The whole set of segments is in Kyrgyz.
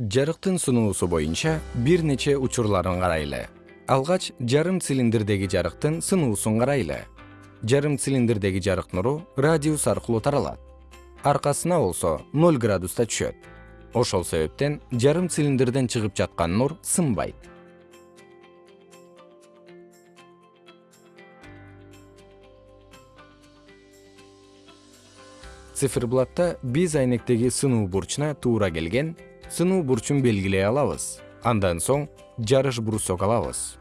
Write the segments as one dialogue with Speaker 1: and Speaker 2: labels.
Speaker 1: жарыктын сынуусу боюнча бир нече учурларын карайлы. Алгач жарым цилиндрдеги жарыктын сынуусун карайлы. Жарым цилиндрдеги жарык нуру радиус аркылуу таралат. Аркасына болсо ноль градуста түшөт. Ошол себептен жарым цилиндрден чыгып жаткан нур сынбайт. Циферблатта биз айнектеги сынуу бурчуна туура келген сынуу бурчун белгилей алабыз. Андан соң жарыш брусок алабыз.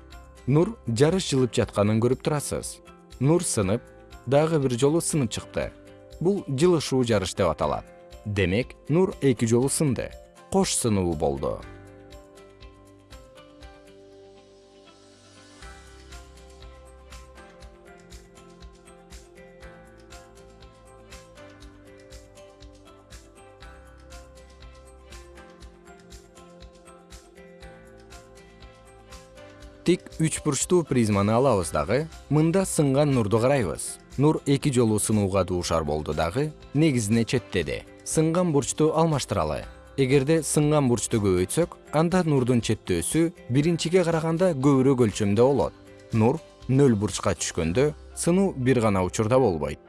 Speaker 1: Нур жарыш жылып жатканын көрүп турасыз. Нур сынып дагы бир жолу сынып чыкты. Бул жылышуу жарыш деп аталат. Демек нур эки жолу сынды. Кош сынуу болду тик үч бурчтуу призманы алабыз дагы. Мында сынган нурду карайбыз. Нур эки жолу сынууга дуушар болду дагы. Негизине четтеди сынган бурчту алмаштыралы. Эгерде сынган бурчту көбөйтсөк анда нурдун четтөөсү биринчиге караганда көбүрөөк өлчөмдө болот. Нур нөл бурчка түшкөндө сынуу бир гана учурда болбойт